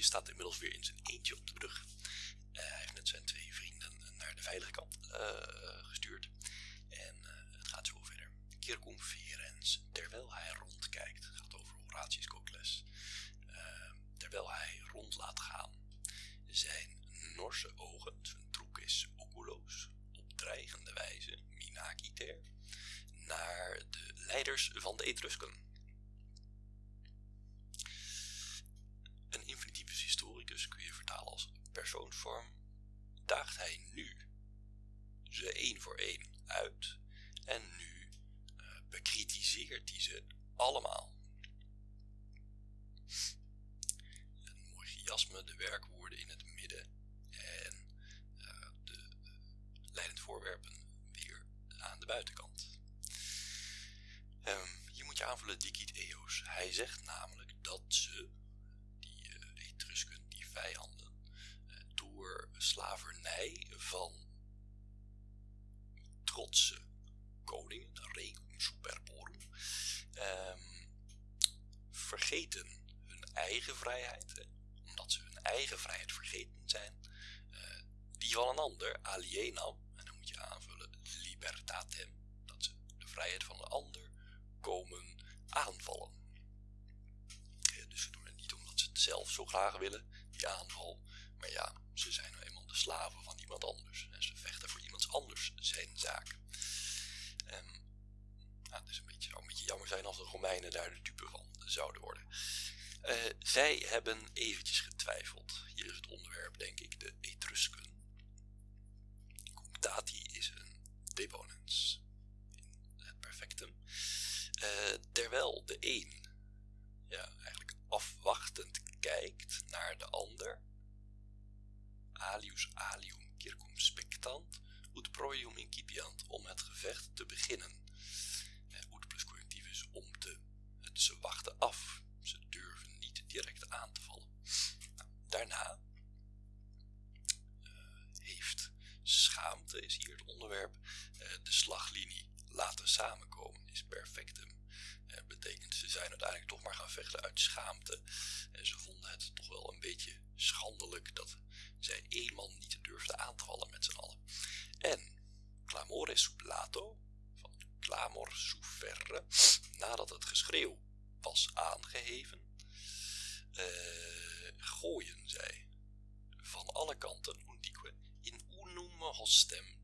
die staat inmiddels weer in zijn eentje op de brug. hij heeft net zijn twee vrienden naar de veilige kant gestuurd. En het gaat zo verder. Kirkum Ferens, terwijl hij rondkijkt, het gaat over Horatius Cocles, terwijl hij rond laat gaan, zijn norse ogen, zijn troek is oculoos, op dreigende wijze, minakiter, naar de leiders van de Etrusken. Voor één uit en nu uh, bekritiseert hij ze allemaal. Een mooi chiasme, de werkwoorden in het midden en uh, de leidend voorwerpen weer aan de buitenkant. Um, hier moet je aanvullen dicit eos. Hij zegt namelijk dat ze, die Etrusken, die vijanden, door slavernij van trotse koningen, regum superborum, um, vergeten hun eigen vrijheid, omdat ze hun eigen vrijheid vergeten zijn, uh, die van een ander, alienam, en dan moet je aanvullen libertatem, dat ze de vrijheid van een ander komen aanvallen. Dus ze doen het niet omdat ze het zelf zo graag willen, die aanval, maar ja, ze zijn nou eenmaal de slaven van iemand anders en ze vechten voor iemands anders zijn zaak. Um, nou, het is een beetje, zou een beetje jammer zijn als de Romeinen daar de dupe van zouden worden. Uh, zij hebben eventjes getwijfeld. Hier is het onderwerp, denk ik, de Etrusken. Cunctati is een deponens in het perfectum. Uh, terwijl de een ja, eigenlijk afwachtend kijkt naar de ander. Alius alium circumspectant, ut proium incipiant, om het gevecht te beginnen. Is hier het onderwerp, de slaglinie laten samenkomen, is perfectum. Uh, betekent ze zijn uiteindelijk toch maar gaan vechten uit schaamte. En ze vonden het toch wel een beetje schandelijk dat zij één man niet durfden aan te vallen met z'n allen. En clamore supplato, van clamor sufferre, nadat het geschreeuw was aangeheven, uh, gooien zij van